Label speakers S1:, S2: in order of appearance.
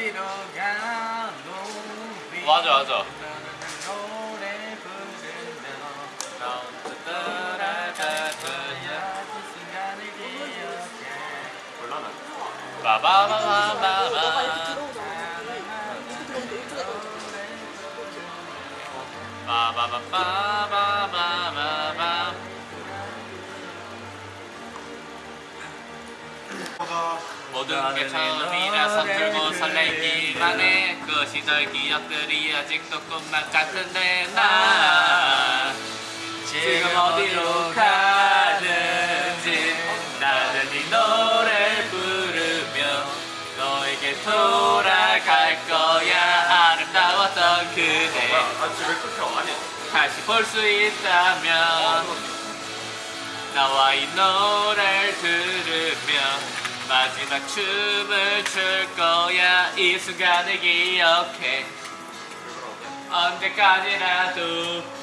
S1: 어디로
S2: 가노 맞아 맞아
S3: 마마마마마마 마마마마마마 모든 게 처음이라서 들고 설레기만 해그 시절 기억들이 아직도 꿈만 같은데 나 지금 어디로 가는지 나는 이 노래 부르며 너에게 돌아갈 거야. 아름다웠던 그대.
S1: 아 아니
S3: 다시 볼 수 있다면 나와 이 노래를 들으며 마지막 춤을 출 거야. 이 순간을 기억해. 언제까지라도